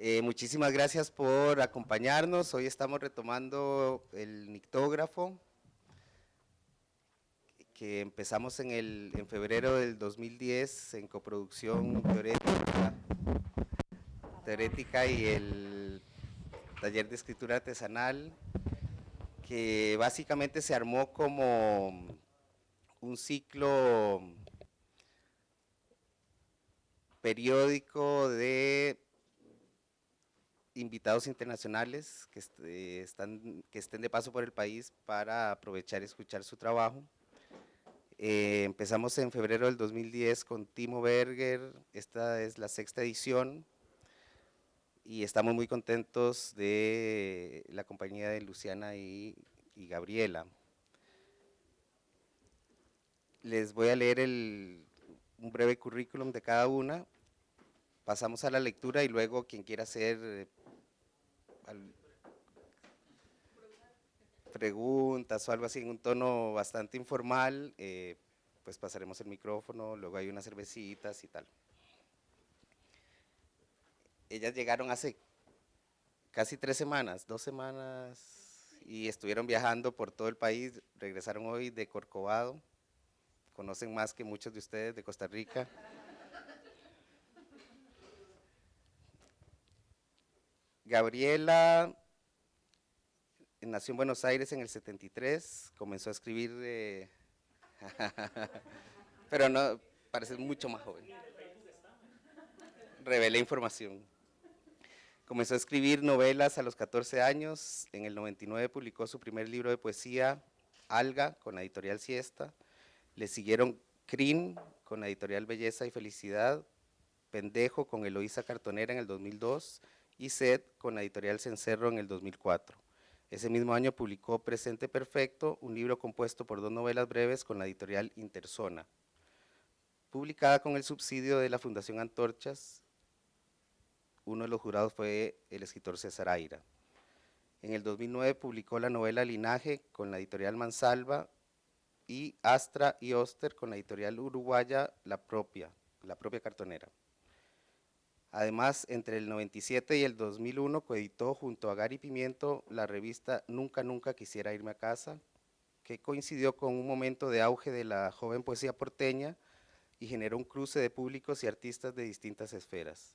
Eh, muchísimas gracias por acompañarnos. Hoy estamos retomando el nictógrafo que empezamos en, el, en febrero del 2010 en coproducción teorética, teorética y el taller de escritura artesanal que básicamente se armó como un ciclo periódico de invitados internacionales que, están, que estén de paso por el país para aprovechar y escuchar su trabajo. Eh, empezamos en febrero del 2010 con Timo Berger, esta es la sexta edición y estamos muy contentos de la compañía de Luciana y, Gabriela. Les voy a leer un breve currículum de cada una, pasamos a la lectura y luego quien quiera hacer preguntas o algo así en un tono bastante informal, eh, pues pasaremos el micrófono, luego hay unas cervecitas y tal ellas llegaron hace casi tres semanas, dos semanas, y estuvieron viajando por todo el país, regresaron hoy de Corcovado, conocen más que muchos de ustedes de Costa Rica. Gabriela nació en Buenos Aires en el 73, comenzó a escribir, de pero no, parece mucho más joven. Revelé información. Comenzó a escribir novelas a los 14 años, en el 99 publicó su primer libro de poesía, Alga, con la editorial Siesta, le siguieron Crin, con la editorial Belleza y Felicidad, Pendejo, con Eloísa Cartonera en el 2002, y Sed, con la editorial Cencerro en el 2004. Ese mismo año publicó Presente Perfecto, un libro compuesto por dos novelas breves con la editorial Interzona. Publicada con el subsidio de la Fundación Antorchas, uno de los jurados fue el escritor César Aira. En el 2009 publicó la novela Linaje con la editorial Mansalva y Astra y Oster con la editorial uruguaya La Propia, la propia cartonera. Además, entre el 97 y el 2001 coeditó junto a Gary Pimiento la revista Nunca Nunca Quisiera Irme a Casa, que coincidió con un momento de auge de la joven poesía porteña y generó un cruce de públicos y artistas de distintas esferas.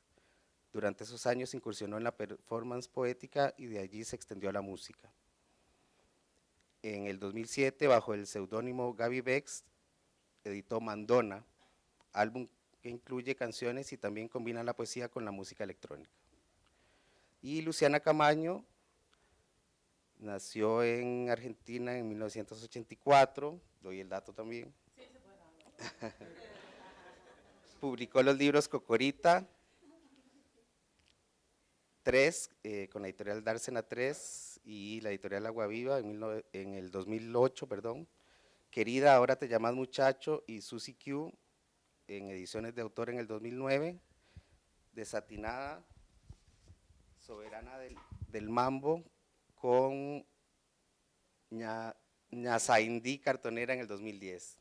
Durante esos años incursionó en la performance poética y de allí se extendió a la música. En el 2007, bajo el seudónimo Gaby Bex, editó Mandona, álbum que incluye canciones y también combina la poesía con la música electrónica. Y Luciana Camaño nació en Argentina en 1984, doy el dato también. Sí, se Publicó los libros Cocorita, 3, eh, con la editorial Dársena 3 y la editorial Agua Viva en, en, el 2008, perdón. Querida, ahora te llamas muchacho y Susi Q en ediciones de autor en el 2009. Desatinada, soberana del, mambo con Ña, Cartonera en el 2010.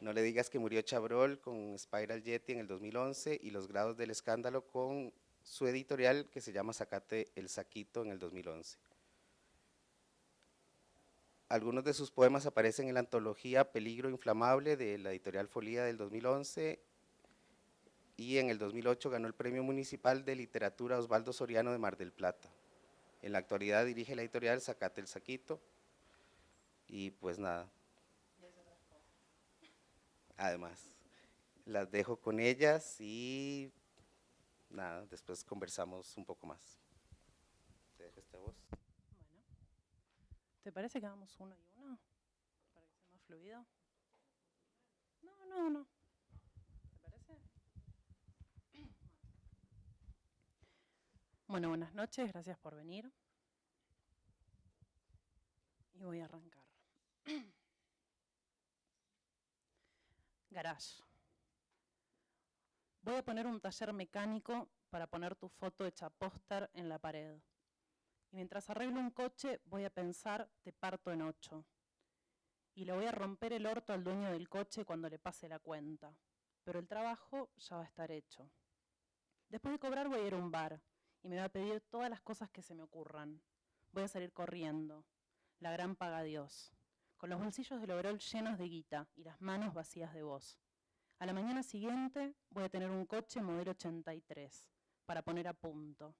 No le digas que murió Chabrol con Spiral Jetty en el 2011 y Los grados del escándalo con su editorial que se llama Sacate el Saquito en el 2011. Algunos de sus poemas aparecen en la antología Peligro Inflamable de la editorial Folía del 2011 y en el 2008 ganó el Premio Municipal de Literatura Osvaldo Soriano de Mar del Plata. En la actualidad dirige la editorial Sacate el Saquito y pues nada. Además, las dejo con ellas y nada, después conversamos un poco más. Te dejo esta voz. Bueno, ¿te parece que hagamos uno y uno? Para que sea más fluido. No, no, no. ¿Te parece? Bueno, buenas noches, gracias por venir. Y voy a arrancar. Garage. Voy a poner un taller mecánico para poner tu foto hecha póster en la pared. Y mientras arreglo un coche, voy a pensar, te parto en ocho. Y le voy a romper el orto al dueño del coche cuando le pase la cuenta. Pero el trabajo ya va a estar hecho. Después de cobrar voy a ir a un bar y me va a pedir todas las cosas que se me ocurran. Voy a salir corriendo. La gran paga Dios. Con los bolsillos del overol llenos de guita y las manos vacías de voz. A la mañana siguiente voy a tener un coche modelo 83 para poner a punto.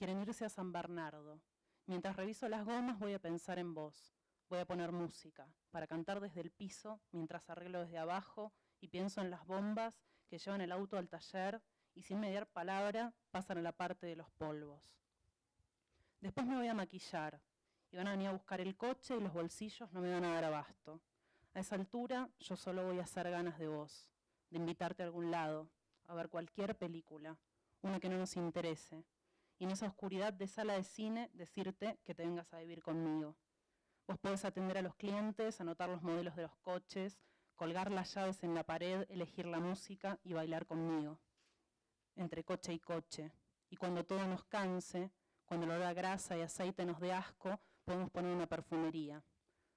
Quieren irse a San Bernardo. Mientras reviso las gomas voy a pensar en vos. Voy a poner música para cantar desde el piso mientras arreglo desde abajo y pienso en las bombas que llevan el auto al taller y sin mediar palabra pasan a la parte de los polvos. Después me voy a maquillar y van a venir a buscar el coche y los bolsillos no me van a dar abasto. A esa altura yo solo voy a hacer ganas de vos de invitarte a algún lado, a ver cualquier película, una que no nos interese, y en esa oscuridad de sala de cine decirte que te vengas a vivir conmigo. Vos podés atender a los clientes, anotar los modelos de los coches, colgar las llaves en la pared, elegir la música y bailar conmigo, entre coche y coche. Y cuando todo nos canse, cuando lo da grasa y aceite nos dé asco, podemos poner una perfumería.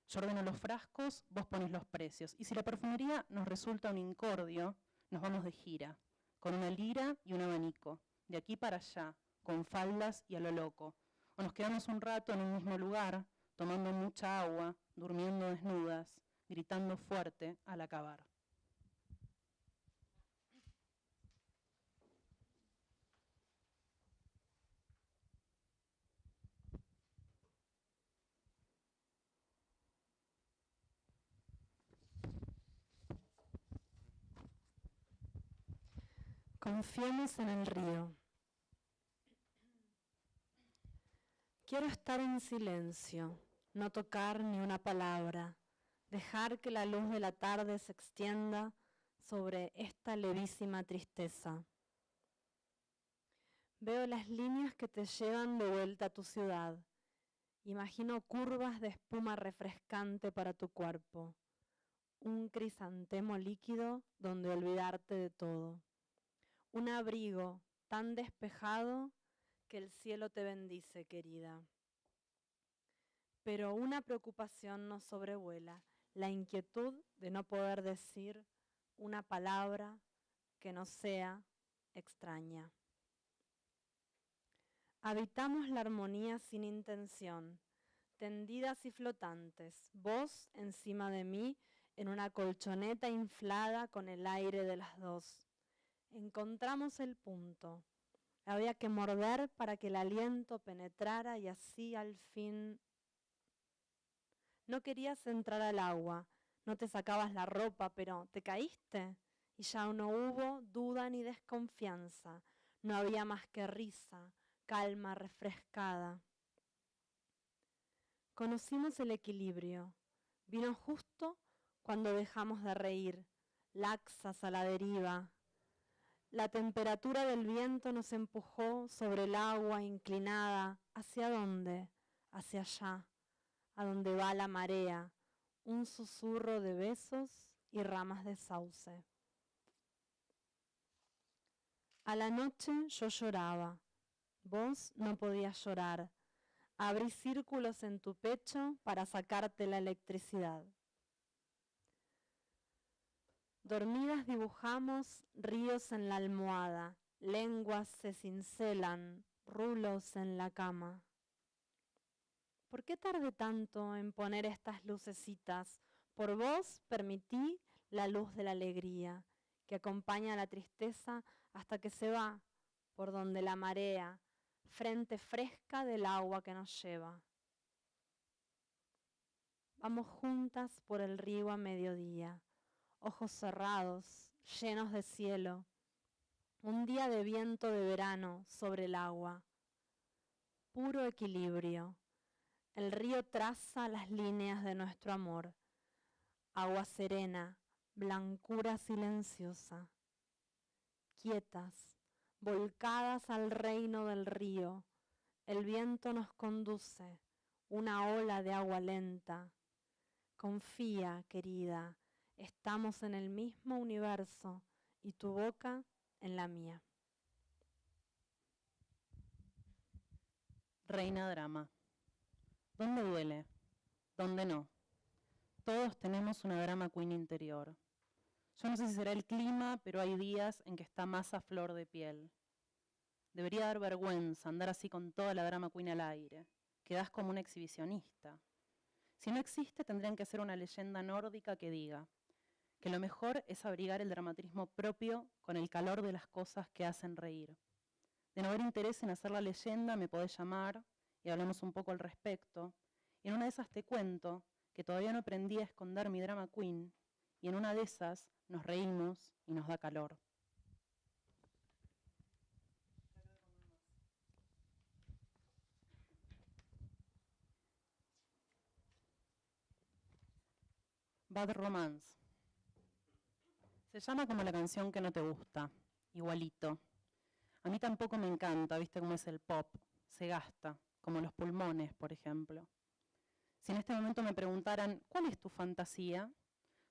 Yo ordeno los frascos, vos pones los precios. Y si la perfumería nos resulta un incordio, nos vamos de gira, con una lira y un abanico, de aquí para allá, con faldas y a lo loco. O nos quedamos un rato en un mismo lugar, tomando mucha agua, durmiendo desnudas, gritando fuerte al acabar. Confiemos en el río. Quiero estar en silencio, no tocar ni una palabra, dejar que la luz de la tarde se extienda sobre esta levísima tristeza. Veo las líneas que te llevan de vuelta a tu ciudad. Imagino curvas de espuma refrescante para tu cuerpo, un crisantemo líquido donde olvidarte de todo un abrigo tan despejado que el cielo te bendice, querida. Pero una preocupación nos sobrevuela, la inquietud de no poder decir una palabra que no sea extraña. Habitamos la armonía sin intención, tendidas y flotantes, vos encima de mí en una colchoneta inflada con el aire de las dos encontramos el punto. Había que morder para que el aliento penetrara y así al fin... No querías entrar al agua, no te sacabas la ropa, pero te caíste y ya no hubo duda ni desconfianza, no había más que risa, calma refrescada. Conocimos el equilibrio, vino justo cuando dejamos de reír, laxas a la deriva, la temperatura del viento nos empujó sobre el agua inclinada. ¿Hacia dónde? Hacia allá, a donde va la marea, un susurro de besos y ramas de sauce. A la noche yo lloraba, vos no podías llorar. Abrí círculos en tu pecho para sacarte la electricidad. Dormidas dibujamos ríos en la almohada, lenguas se cincelan, rulos en la cama. ¿Por qué tardé tanto en poner estas lucecitas? Por vos permití la luz de la alegría, que acompaña a la tristeza hasta que se va por donde la marea, frente fresca del agua que nos lleva. Vamos juntas por el río a mediodía ojos cerrados, llenos de cielo, un día de viento de verano sobre el agua, puro equilibrio. El río traza las líneas de nuestro amor, agua serena, blancura silenciosa, quietas, volcadas al reino del río, el viento nos conduce, una ola de agua lenta. Confía, querida, Estamos en el mismo universo y tu boca en la mía. Reina Drama. ¿Dónde duele? ¿Dónde no? Todos tenemos una drama queen interior. Yo no sé si será el clima, pero hay días en que está más a flor de piel. Debería dar vergüenza andar así con toda la drama queen al aire. Quedás como un exhibicionista. Si no existe, tendrían que ser una leyenda nórdica que diga que lo mejor es abrigar el dramatismo propio con el calor de las cosas que hacen reír. De no haber interés en hacer la leyenda, me podés llamar y hablamos un poco al respecto. Y en una de esas te cuento que todavía no aprendí a esconder mi drama queen y en una de esas nos reímos y nos da calor. Bad Romance. Se llama como la canción que no te gusta, igualito. A mí tampoco me encanta, viste cómo es el pop, se gasta, como los pulmones, por ejemplo. Si en este momento me preguntaran, ¿cuál es tu fantasía?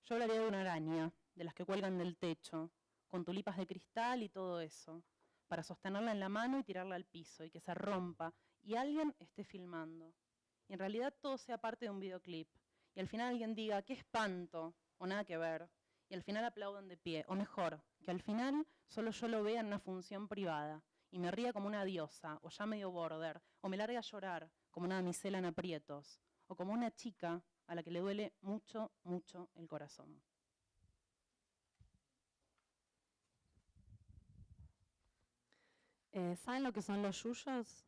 Yo hablaría de una araña, de las que cuelgan del techo, con tulipas de cristal y todo eso, para sostenerla en la mano y tirarla al piso y que se rompa y alguien esté filmando. Y en realidad todo sea parte de un videoclip, y al final alguien diga, qué espanto, o nada que ver, y al final aplaudan de pie, o mejor, que al final solo yo lo vea en una función privada, y me ría como una diosa, o ya medio border, o me largue a llorar como una damisela en aprietos, o como una chica a la que le duele mucho, mucho el corazón. Eh, ¿Saben lo que son los yuyos?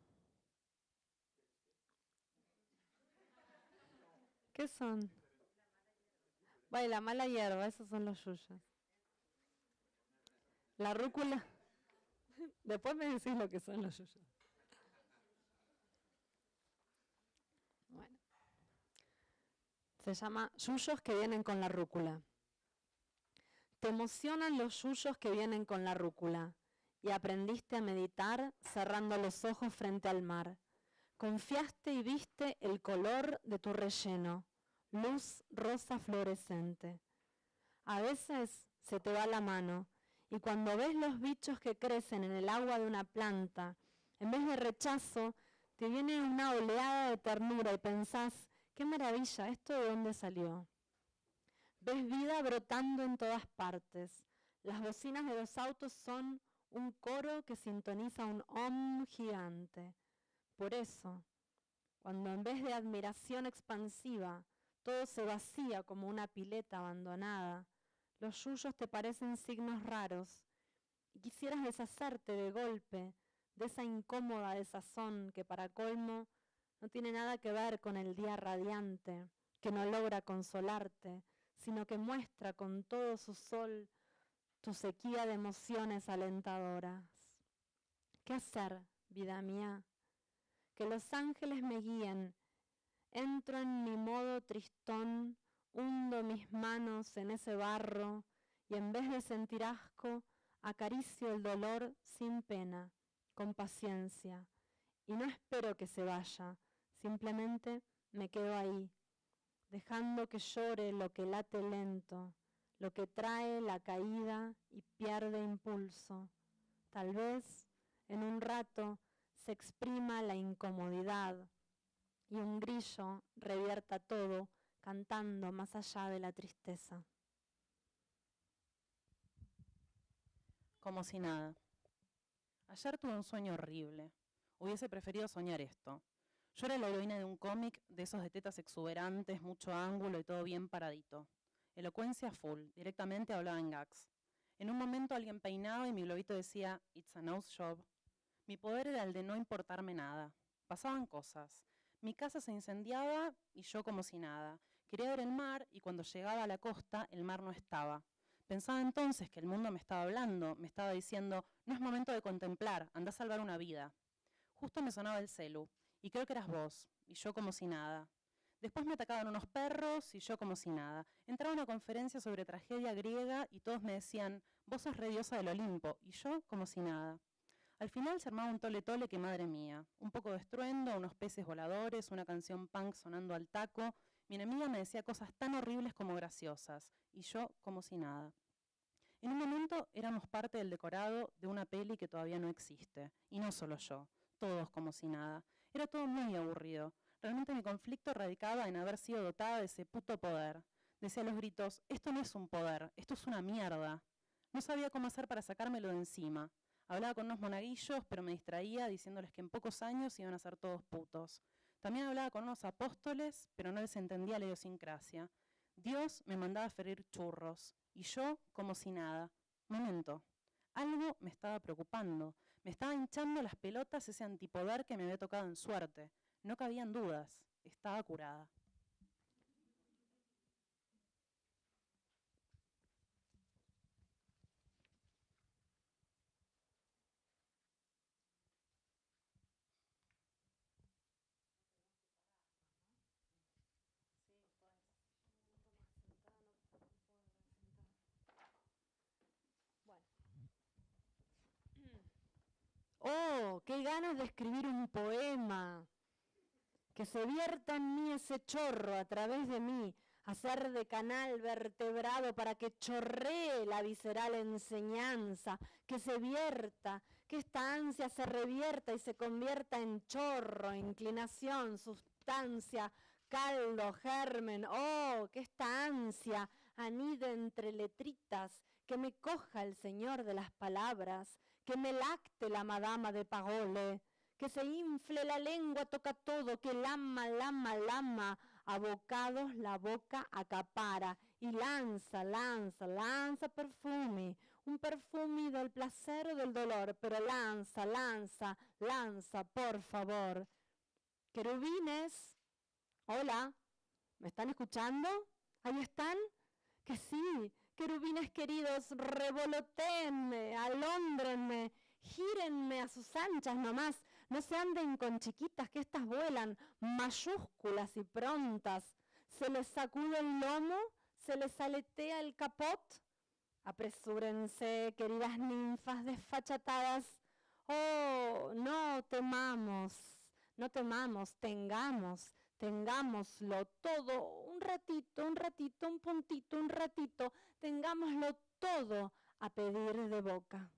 ¿Qué son? Vaya, la mala hierba, esos son los yuyos. La rúcula. Después me decís lo que son los yuyos. Bueno. Se llama yuyos que vienen con la rúcula. Te emocionan los yuyos que vienen con la rúcula y aprendiste a meditar cerrando los ojos frente al mar. Confiaste y viste el color de tu relleno, luz rosa fluorescente. A veces se te va la mano y cuando ves los bichos que crecen en el agua de una planta, en vez de rechazo, te viene una oleada de ternura y pensás, qué maravilla, ¿esto de dónde salió? Ves vida brotando en todas partes. Las bocinas de los autos son un coro que sintoniza un om gigante. Por eso, cuando en vez de admiración expansiva todo se vacía como una pileta abandonada, los yuyos te parecen signos raros y quisieras deshacerte de golpe de esa incómoda desazón que para colmo no tiene nada que ver con el día radiante, que no logra consolarte, sino que muestra con todo su sol tu sequía de emociones alentadoras. ¿Qué hacer, vida mía? que los ángeles me guíen. Entro en mi modo tristón, hundo mis manos en ese barro y en vez de sentir asco, acaricio el dolor sin pena, con paciencia. Y no espero que se vaya, simplemente me quedo ahí, dejando que llore lo que late lento, lo que trae la caída y pierde impulso. Tal vez en un rato se exprima la incomodidad y un grillo revierta todo cantando más allá de la tristeza. Como si nada. Ayer tuve un sueño horrible. Hubiese preferido soñar esto. Yo era la heroína de un cómic de esos de tetas exuberantes, mucho ángulo y todo bien paradito. Elocuencia full, directamente hablaba en gags. En un momento alguien peinaba y mi globito decía, It's a nose job, mi poder era el de no importarme nada. Pasaban cosas. Mi casa se incendiaba y yo como si nada. Quería ver el mar y cuando llegaba a la costa el mar no estaba. Pensaba entonces que el mundo me estaba hablando, me estaba diciendo, no es momento de contemplar, anda a salvar una vida. Justo me sonaba el celu, y creo que eras vos, y yo como si nada. Después me atacaban unos perros y yo como si nada. Entraba a una conferencia sobre tragedia griega y todos me decían, vos sos re diosa del Olimpo, y yo como si nada. Al final se armaba un tole tole que madre mía. Un poco de estruendo, unos peces voladores, una canción punk sonando al taco. Mi enemiga me decía cosas tan horribles como graciosas, y yo como si nada. En un momento éramos parte del decorado de una peli que todavía no existe, y no solo yo, todos como si nada. Era todo muy aburrido. Realmente mi conflicto radicaba en haber sido dotada de ese puto poder. Decía los gritos, esto no es un poder, esto es una mierda. No sabía cómo hacer para sacármelo de encima. Hablaba con unos monaguillos, pero me distraía diciéndoles que en pocos años iban a ser todos putos. También hablaba con unos apóstoles, pero no les entendía la idiosincrasia. Dios me mandaba a ferir churros, y yo como si nada. Momento, algo me estaba preocupando. Me estaba hinchando las pelotas ese antipoder que me había tocado en suerte. No cabían dudas, estaba curada. Oh, qué ganas de escribir un poema. Que se vierta en mí ese chorro a través de mí, hacer de canal vertebrado para que chorree la visceral enseñanza, que se vierta, que esta ansia se revierta y se convierta en chorro, inclinación, sustancia, caldo, germen. Oh, que esta ansia anide entre letritas, que me coja el Señor de las palabras, que me lacte la madama de Pagole, que se infle la lengua, toca todo, que lama, lama, lama, abocados la boca acapara y lanza, lanza, lanza perfume, un perfume del placer o del dolor, pero lanza, lanza, lanza, por favor. Querubines, hola, ¿me están escuchando? ¿Ahí están? Que sí, Querubines queridos, revolotenme, alóndrenme, gírenme a sus anchas nomás, no se anden con chiquitas que estas vuelan, mayúsculas y prontas. Se les sacude el lomo, se les aletea el capot. Apresúrense, queridas ninfas desfachatadas. Oh, no temamos, no temamos, tengamos, tengámoslo todo, un ratito, un ratito, un puntito, un ratito, tengámoslo todo a pedir de boca.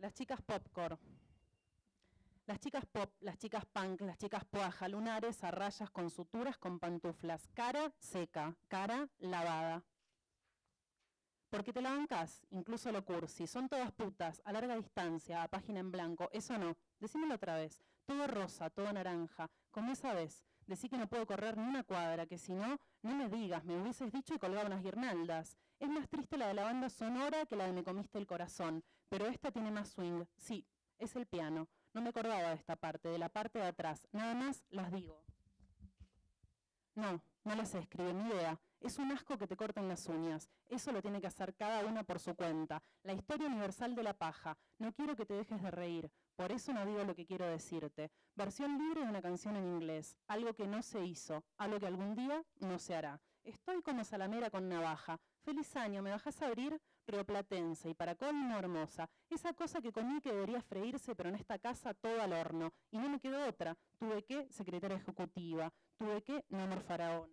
Las chicas popcorn. Las chicas pop, las chicas punk, las chicas poaja, lunares a rayas con suturas con pantuflas. Cara seca, cara lavada. Porque te la bancas, incluso lo cursi. Son todas putas, a larga distancia, a página en blanco. Eso no. Decímelo otra vez. Todo rosa, todo naranja. Como esa vez. Decí que no puedo correr ni una cuadra, que si no, no me digas, me hubieses dicho y colgaba unas guirnaldas. Es más triste la de la banda sonora que la de Me comiste el corazón, pero esta tiene más swing. Sí, es el piano. No me acordaba de esta parte, de la parte de atrás. Nada más las digo. No, no las escribe, ni idea. Es un asco que te corten las uñas. Eso lo tiene que hacer cada una por su cuenta. La historia universal de la paja. No quiero que te dejes de reír. Por eso no digo lo que quiero decirte. Versión libre de una canción en inglés. Algo que no se hizo. Algo que algún día no se hará. Estoy como salamera con navaja. Feliz año, ¿me bajas a abrir? Rioplatense y para colmo hermosa. Esa cosa que comí que debería freírse, pero en esta casa todo al horno. Y no me quedó otra. Tuve que secretaria ejecutiva. Tuve que no amor faraona.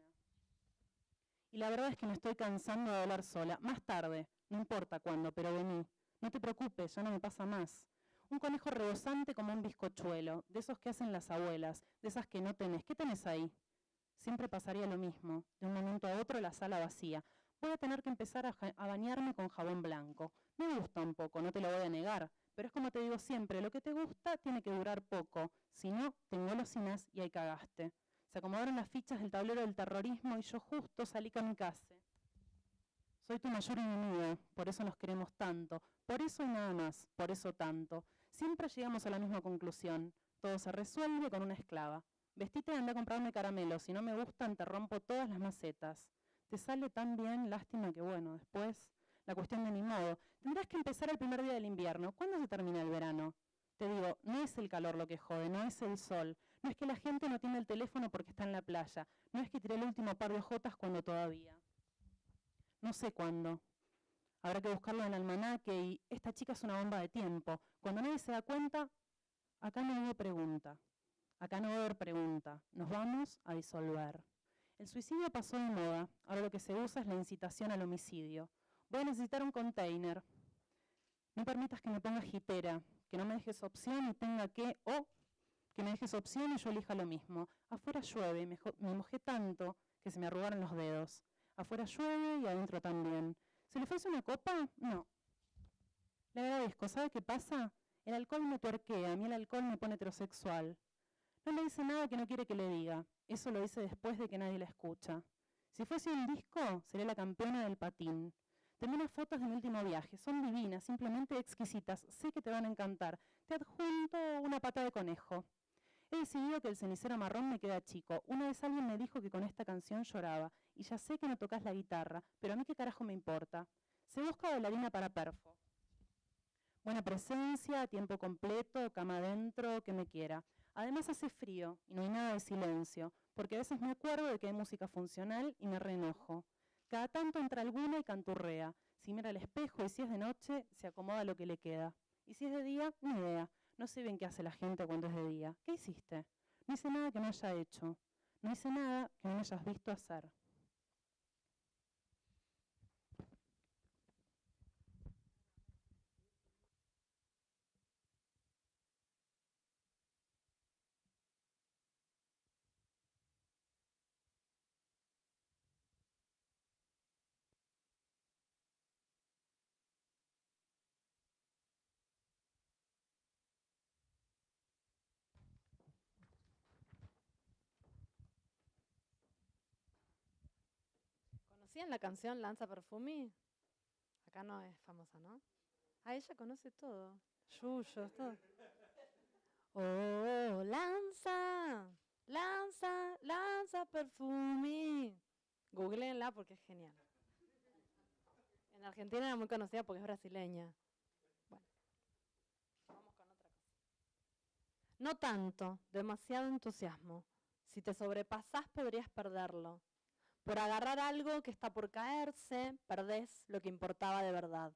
Y la verdad es que me estoy cansando de hablar sola. Más tarde, no importa cuándo, pero vení. No te preocupes, ya no me pasa más. Un conejo rebosante como un bizcochuelo, de esos que hacen las abuelas, de esas que no tenés. ¿Qué tenés ahí? Siempre pasaría lo mismo. De un momento a otro la sala vacía. Voy a tener que empezar a, bañarme con jabón blanco. Me gusta un poco, no te lo voy a negar. Pero es como te digo siempre, lo que te gusta tiene que durar poco. Si no, tengo golosinas y ahí cagaste. Se acomodaron las fichas del tablero del terrorismo y yo justo salí casa. Soy tu mayor enemigo, por eso nos queremos tanto, por eso y nada más, por eso tanto. Siempre llegamos a la misma conclusión, todo se resuelve con una esclava. Vestite y anda a comprarme caramelos, si no me gustan te rompo todas las macetas. Te sale tan bien, lástima que bueno, después la cuestión de mi modo. Tendrás que empezar el primer día del invierno. ¿Cuándo se termina el verano? Te digo, no es el calor lo que jode, no es el sol, no es que la gente no tiene el teléfono porque está en la playa, no es que tiré el último par de ojotas cuando todavía. No sé cuándo. Habrá que buscarlo en el almanaque y esta chica es una bomba de tiempo. Cuando nadie se da cuenta, Acá no hubo pregunta. Acá no va a haber pregunta. Nos vamos a disolver. El suicidio pasó de moda. Ahora lo que se usa es la incitación al homicidio. Voy a necesitar un container. No permitas que me ponga jitera, que no me dejes opción y tenga que, o que me dejes opción y yo elija lo mismo. Afuera llueve, me, mojé tanto que se me arrugaron los dedos. Afuera llueve y adentro también. ¿Se le ofrece una copa? No. Le agradezco. ¿Sabe qué pasa? El alcohol me tuerquea, a mí el alcohol me pone heterosexual. No le dice nada que no quiere que le diga. Eso lo dice después de que nadie la escucha. Si fuese un disco, sería la campeona del patín. Tengo unas fotos de mi último viaje. Son divinas, simplemente exquisitas. Sé que te van a encantar. Te adjunto una pata de conejo. He decidido que el cenicero marrón me queda chico. Una vez alguien me dijo que con esta canción lloraba. Y ya sé que no tocas la guitarra, pero a mí qué carajo me importa. Se busca bailarina para perfo. Buena presencia, tiempo completo, cama adentro, que me quiera. Además hace frío y no hay nada de silencio, porque a veces me acuerdo de que hay música funcional y me reenojo. Cada tanto entra alguna y canturrea. Si mira al espejo y si es de noche, se acomoda lo que le queda. Y si es de día, ni idea. No sé bien qué hace la gente cuando es de día. ¿Qué hiciste? No hice nada que no haya hecho. No hice nada que no me hayas visto hacer. ¿Conocían la canción Lanza Perfumi? Acá no es famosa, ¿no? Ah, ella conoce todo. Yuyo, todo. Oh, lanza, lanza, lanza perfumi. Googleenla porque es genial. En Argentina era muy conocida porque es brasileña. Bueno, vamos con otra cosa. No tanto, demasiado entusiasmo. Si te sobrepasás podrías perderlo. Por agarrar algo que está por caerse, perdés lo que importaba de verdad.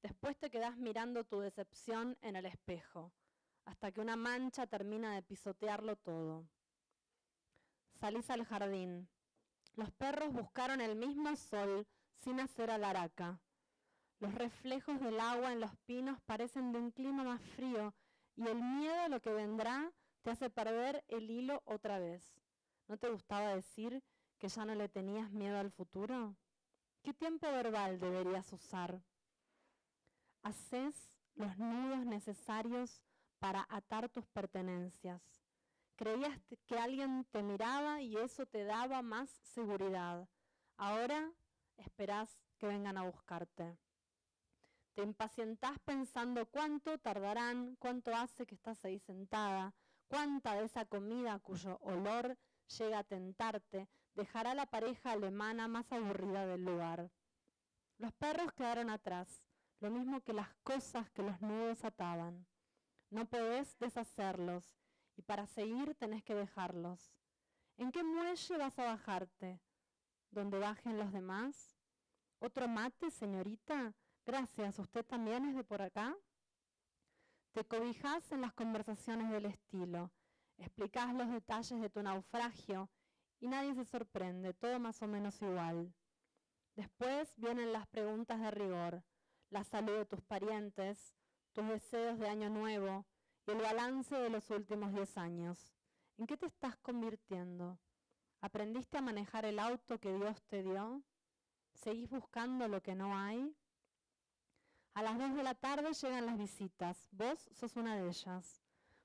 Después te quedás mirando tu decepción en el espejo, hasta que una mancha termina de pisotearlo todo. Salís al jardín. Los perros buscaron el mismo sol sin hacer alaraca. Los reflejos del agua en los pinos parecen de un clima más frío y el miedo a lo que vendrá te hace perder el hilo otra vez. ¿No te gustaba decir que ya no le tenías miedo al futuro? ¿Qué tiempo verbal deberías usar? Haces los nudos necesarios para atar tus pertenencias. Creías que alguien te miraba y eso te daba más seguridad. Ahora esperás que vengan a buscarte. Te impacientás pensando cuánto tardarán, cuánto hace que estás ahí sentada, cuánta de esa comida cuyo olor llega a tentarte, dejará la pareja alemana más aburrida del lugar. Los perros quedaron atrás, lo mismo que las cosas que los nudos ataban. No podés deshacerlos y para seguir tenés que dejarlos. ¿En qué muelle vas a bajarte? ¿Donde bajen los demás? ¿Otro mate, señorita? Gracias, ¿usted también es de por acá? Te cobijas en las conversaciones del estilo, explicás los detalles de tu naufragio y nadie se sorprende, todo más o menos igual. Después vienen las preguntas de rigor, la salud de tus parientes, tus deseos de año nuevo y el balance de los últimos diez años. ¿En qué te estás convirtiendo? ¿Aprendiste a manejar el auto que Dios te dio? ¿Seguís buscando lo que no hay? A las dos de la tarde llegan las visitas. Vos sos una de ellas.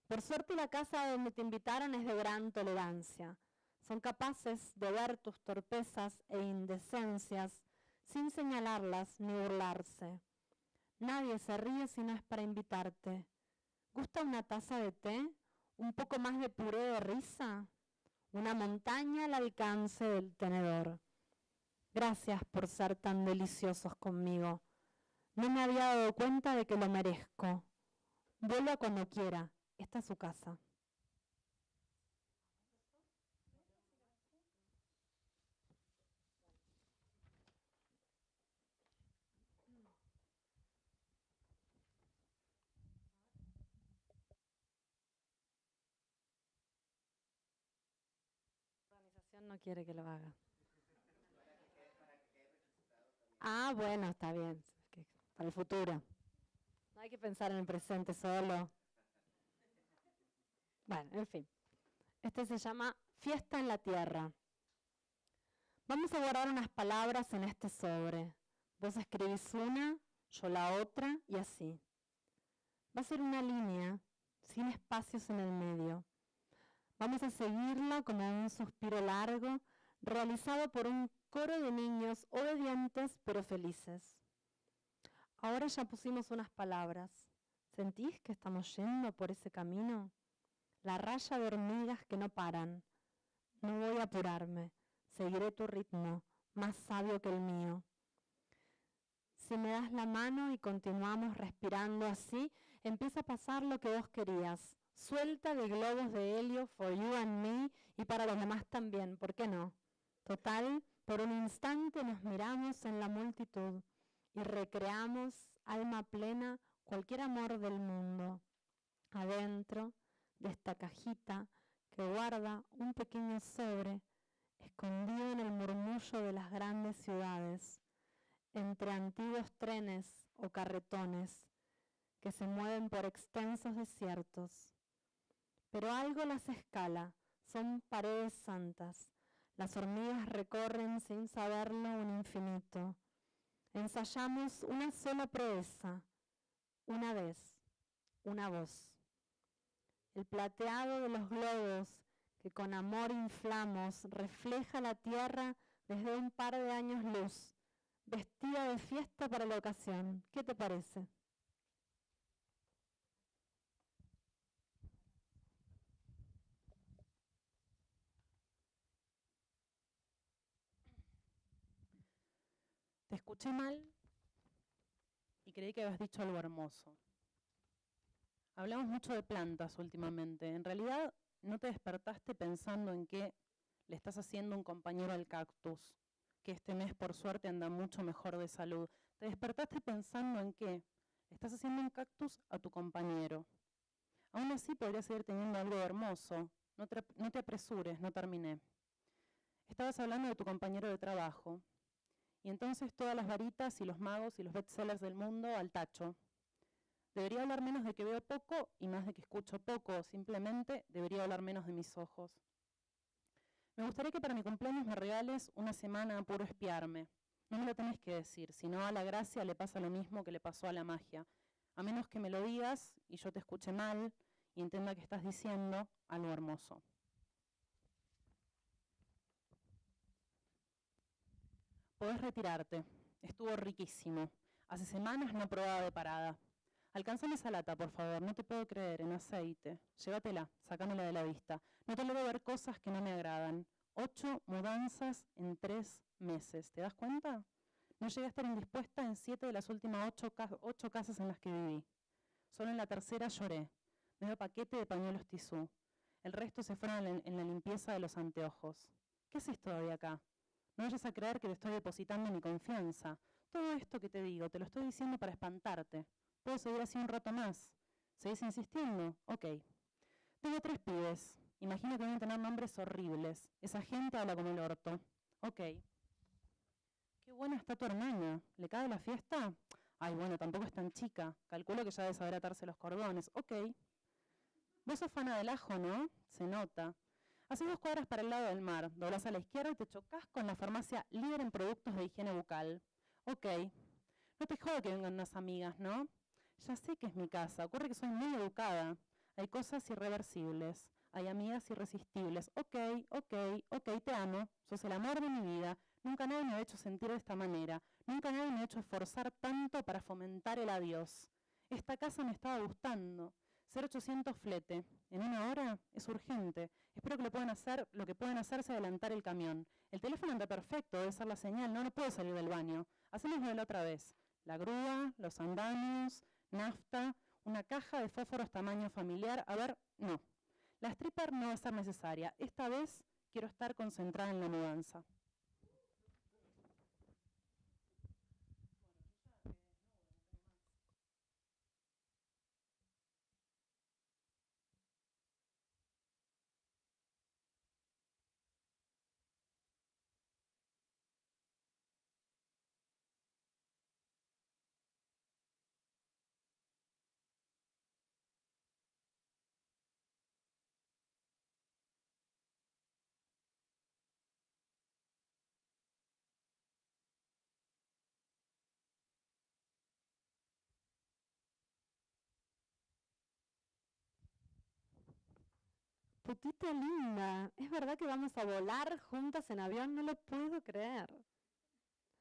Por suerte la casa donde te invitaron es de gran tolerancia son capaces de ver tus torpezas e indecencias sin señalarlas ni burlarse. Nadie se ríe si no es para invitarte. ¿Gusta una taza de té? ¿Un poco más de puré de risa? Una montaña al alcance del tenedor. Gracias por ser tan deliciosos conmigo. No me había dado cuenta de que lo merezco. Vuelva cuando quiera. Esta es su casa. No quiere que lo haga. Ah, bueno, está bien. Para el futuro. No hay que pensar en el presente solo. Bueno, en fin. Este se llama Fiesta en la Tierra. Vamos a guardar unas palabras en este sobre. Vos escribís una, yo la otra y así. Va a ser una línea, sin espacios en el medio. Vamos a seguirla como un suspiro largo, realizado por un coro de niños obedientes pero felices. Ahora ya pusimos unas palabras. ¿Sentís que estamos yendo por ese camino? La raya de hormigas que no paran. No voy a apurarme, seguiré tu ritmo, más sabio que el mío. Si me das la mano y continuamos respirando así, empieza a pasar lo que vos querías. Suelta de globos de helio for you and me y para los demás también, ¿por qué no? Total, por un instante nos miramos en la multitud y recreamos, alma plena, cualquier amor del mundo. Adentro de esta cajita que guarda un pequeño sobre escondido en el murmullo de las grandes ciudades, entre antiguos trenes o carretones que se mueven por extensos desiertos. Pero algo las escala, son paredes santas. Las hormigas recorren sin saberlo un infinito. Ensayamos una sola proeza, una vez, una voz. El plateado de los globos que con amor inflamos refleja la tierra desde un par de años luz, vestida de fiesta para la ocasión. ¿Qué te parece? Te mal y creí que habías dicho algo hermoso. Hablamos mucho de plantas últimamente. En realidad, no te despertaste pensando en que le estás haciendo un compañero al cactus, que este mes por suerte anda mucho mejor de salud. Te despertaste pensando en que estás haciendo un cactus a tu compañero. Aún así podrías seguir teniendo algo hermoso. No te, no te apresures, no terminé. Estabas hablando de tu compañero de trabajo, y entonces todas las varitas y los magos y los bestsellers del mundo al tacho. Debería hablar menos de que veo poco y más de que escucho poco, simplemente debería hablar menos de mis ojos. Me gustaría que para mi cumpleaños me regales una semana puro espiarme. No me lo tenés que decir, si no a la gracia le pasa lo mismo que le pasó a la magia. A menos que me lo digas y yo te escuche mal y entienda que estás diciendo algo hermoso. Podés retirarte. Estuvo riquísimo. Hace semanas no probaba de parada. Alcanzame esa lata, por favor. No te puedo creer, en aceite. Llévatela, sacámela de la vista. No te logro ver cosas que no me agradan. Ocho mudanzas en tres meses. ¿Te das cuenta? No llegué a estar indispuesta en siete de las últimas ocho, casas en las que viví. Solo en la tercera lloré. Medio paquete de pañuelos tisú. El resto se fueron en la limpieza de los anteojos. ¿Qué haces todavía acá? No vayas a creer que te estoy depositando mi confianza. Todo esto que te digo, te lo estoy diciendo para espantarte. Puedo seguir así un rato más. ¿Seguís insistiendo? Ok. Tengo tres pibes. Imagino que deben tener nombres horribles. Esa gente habla como el orto. Ok. Qué buena está tu hermana. ¿Le cae la fiesta? Ay, bueno, tampoco es tan chica. Calculo que ya debe saber atarse los cordones. Ok. Vos sos fana del ajo, ¿no? Se nota. Haces dos cuadras para el lado del mar, doblas a la izquierda y te chocas con la farmacia líder en productos de higiene bucal. Ok. No te jodo que vengan unas amigas, ¿no? Ya sé que es mi casa, ocurre que soy muy educada. Hay cosas irreversibles, hay amigas irresistibles. Ok, ok, ok, te amo, sos el amor de mi vida. Nunca nadie me ha hecho sentir de esta manera. Nunca nadie me ha hecho esforzar tanto para fomentar el adiós. Esta casa me estaba gustando. 0800 flete. En una hora es urgente. Espero que lo puedan hacer. Lo que pueden hacer es adelantar el camión. El teléfono anda perfecto, debe ser la señal. No, no puedo salir del baño. Hacemos de la otra vez. La grúa, los andamios, nafta, una caja de fósforos tamaño familiar. A ver, no. La stripper no va a ser necesaria. Esta vez quiero estar concentrada en la mudanza. Putita linda, ¿es verdad que vamos a volar juntas en avión? No lo puedo creer.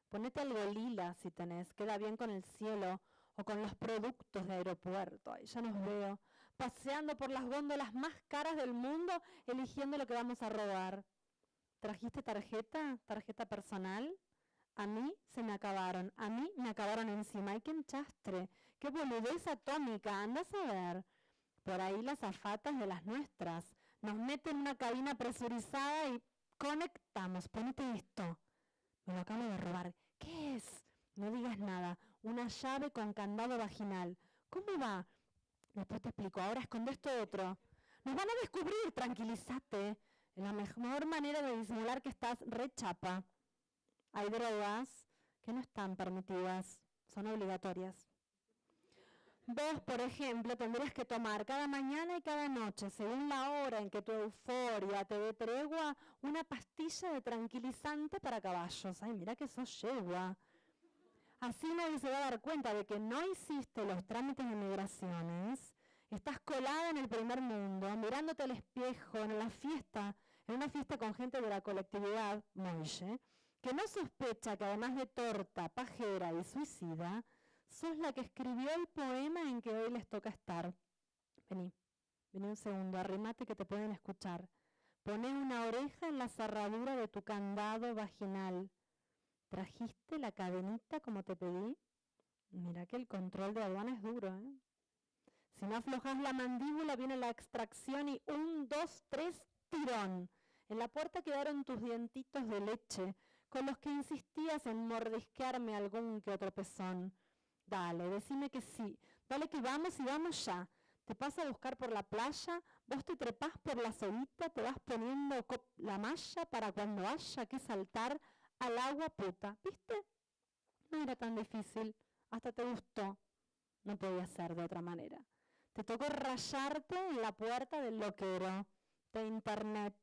Ponete algo lila si tenés, queda bien con el cielo o con los productos de aeropuerto. Ahí ya nos veo, paseando por las góndolas más caras del mundo, eligiendo lo que vamos a robar. ¿Trajiste tarjeta? ¿Tarjeta personal? A mí se me acabaron, a mí me acabaron encima. ¡Ay, qué enchastre! ¡Qué boludez atómica! Anda a ver. Por ahí las afatas de las nuestras. Nos meten en una cabina presurizada y conectamos. Ponete esto. Me lo acabo de robar. ¿Qué es? No digas nada. Una llave con candado vaginal. ¿Cómo va? Después te explico. Ahora esconde esto otro. Nos van a descubrir. Tranquilízate. Es la mejor manera de disimular que estás rechapa. Hay drogas que no están permitidas. Son obligatorias. Vos, por ejemplo, tendrías que tomar cada mañana y cada noche, según la hora en que tu euforia te dé tregua, una pastilla de tranquilizante para caballos. Ay, mira que sos yegua. Así nadie se va a dar cuenta de que no hiciste los trámites de migraciones. Estás colada en el primer mundo, mirándote al espejo en la fiesta, en una fiesta con gente de la colectividad, Moille, que no sospecha que además de torta, pajera y suicida, sos la que escribió el poema en que hoy les toca estar. Vení, vení un segundo, arrimate que te pueden escuchar. Poné una oreja en la cerradura de tu candado vaginal. ¿Trajiste la cadenita como te pedí? Mira que el control de aduana es duro, ¿eh? Si no aflojas la mandíbula, viene la extracción y un, dos, tres, tirón. En la puerta quedaron tus dientitos de leche, con los que insistías en mordisquearme algún que otro pezón. Dale, decime que sí. Dale que vamos y vamos ya. Te pasa a buscar por la playa, vos te trepás por la solita, te vas poniendo la malla para cuando haya que saltar al agua puta. ¿Viste? No era tan difícil. Hasta te gustó. No podía ser de otra manera. Te tocó rayarte en la puerta del loquero, de internet.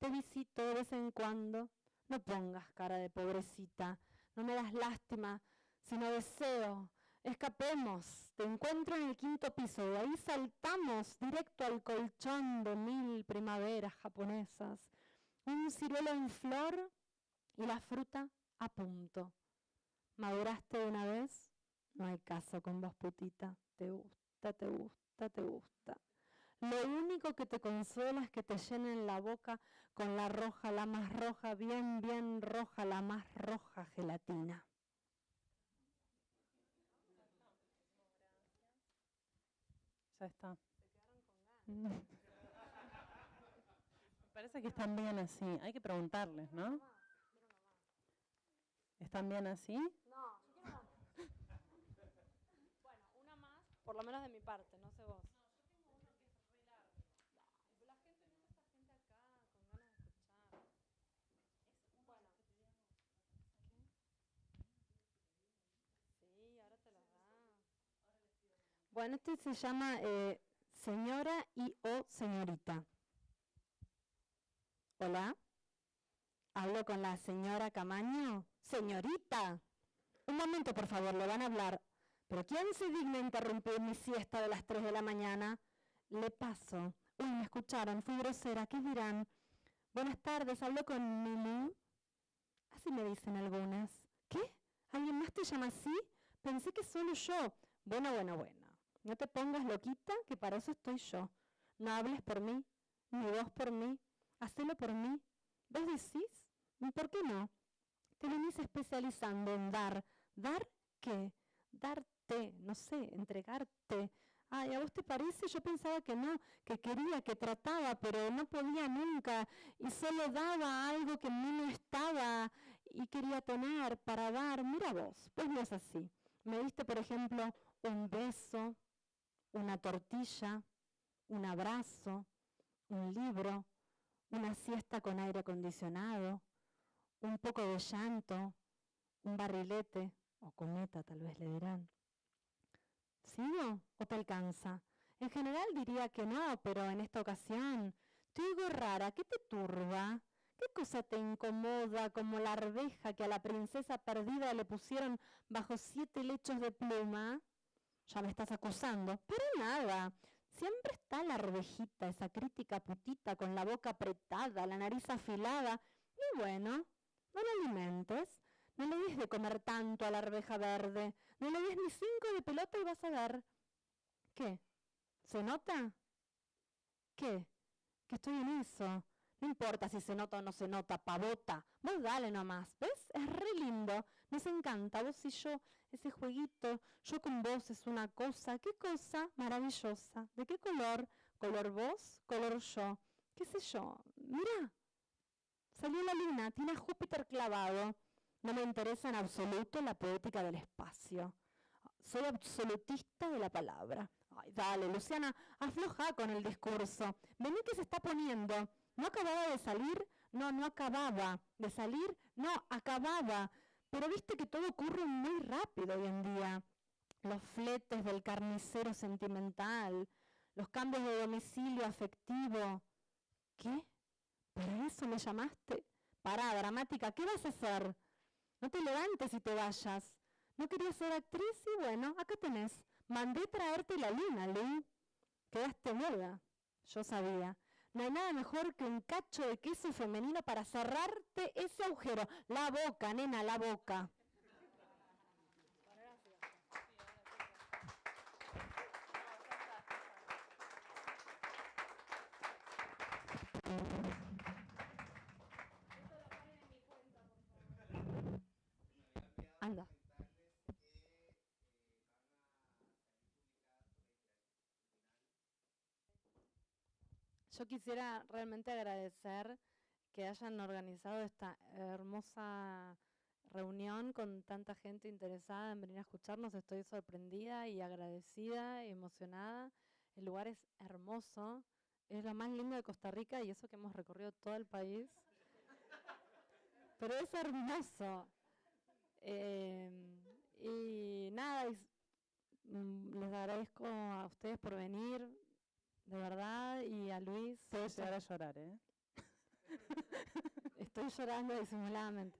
Te visito de vez en cuando. No pongas cara de pobrecita. No me das lástima sino deseo. Escapemos, te encuentro en el quinto piso, de ahí saltamos directo al colchón de mil primaveras japonesas. Un ciruelo en flor y la fruta a punto. ¿Maduraste una vez? No hay caso con vos, putita. Te gusta, te gusta, te gusta. Lo único que te consuela es que te llenen la boca con la roja, la más roja, bien, bien roja, la más roja gelatina. Ya está. Me parece que están bien así. Hay que preguntarles, ¿no? ¿Están bien así? No, Bueno, una más, por lo menos de mi parte, no sé vos. Bueno, este se llama eh, señora y o señorita. Hola. ¿Hablo con la señora Camaño? Señorita. Un momento, por favor, le van a hablar. ¿Pero quién se digna interrumpir mi siesta de las 3 de la mañana? Le paso. Uy, me escucharon, fui grosera, ¿qué dirán? Buenas tardes, hablo con Milú. Así me dicen algunas. ¿Qué? ¿Alguien más te llama así? Pensé que solo yo. Bueno, bueno, bueno. No te pongas loquita, que para eso estoy yo. No hables por mí, ni vos por mí. Hacelo por mí. ¿Vos decís? ¿Por qué no? Te venís especializando en dar. ¿Dar qué? Darte, no sé, entregarte. Ay, ¿a vos te parece? Yo pensaba que no, que quería, que trataba, pero no podía nunca. Y solo daba algo que en mí no estaba y quería tener para dar. Mira vos, pues no es así. Me diste, por ejemplo, un beso, una tortilla, un abrazo, un libro, una siesta con aire acondicionado, un poco de llanto, un barrilete o cometa tal vez le dirán. ¿Sigo o te alcanza? En general diría que no, pero en esta ocasión te digo rara, ¿qué te turba? ¿Qué cosa te incomoda como la arveja que a la princesa perdida le pusieron bajo siete lechos de pluma? Ya me estás acusando. Para nada. Siempre está la arvejita, esa crítica putita con la boca apretada, la nariz afilada. Y bueno, no la alimentes. No le des de comer tanto a la arveja verde. No le des ni cinco de pelota y vas a ver. ¿Qué? ¿Se nota? ¿Qué? Que estoy en eso. No importa si se nota o no se nota, pavota. Vos dale nomás, ¿ves? Es re lindo. Nos encanta, vos y yo, ese jueguito. Yo con vos es una cosa. ¿Qué cosa? Maravillosa. ¿De qué color? Color vos, color yo. ¿Qué sé yo? Mira. Salió la luna, tiene a Júpiter clavado. No me interesa en absoluto la poética del espacio. Soy absolutista de la palabra. Ay, dale, Luciana, afloja con el discurso. Vení que se está poniendo. ¿No acababa de salir? No, no acababa de salir. No, acababa. Pero viste que todo ocurre muy rápido hoy en día. Los fletes del carnicero sentimental, los cambios de domicilio afectivo. ¿Qué? ¿Para eso me llamaste? Pará, dramática, ¿qué vas a hacer? No te levantes y te vayas. ¿No querías ser actriz? Y bueno, acá tenés. Mandé traerte la luna, Lu. Quedaste muda. Yo sabía. No hay nada mejor que un cacho de queso femenino para cerrarte ese agujero. La boca, nena, la boca. Anda. Yo quisiera realmente agradecer que hayan organizado esta hermosa reunión con tanta gente interesada en venir a escucharnos. Estoy sorprendida y agradecida y emocionada. El lugar es hermoso, es lo más lindo de Costa Rica y eso que hemos recorrido todo el país. Pero es hermoso. Eh, y nada, mm, les agradezco a ustedes por venir, de verdad, y a Luis. Puedes llegar a llorar, ¿eh? Estoy llorando disimuladamente.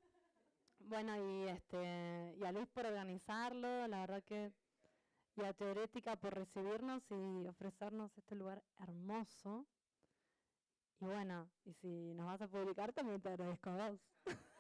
Bueno, y este y a Luis por organizarlo, la verdad que y a Teorética por recibirnos y ofrecernos este lugar hermoso. Y bueno, y si nos vas a publicar también te agradezco a vos.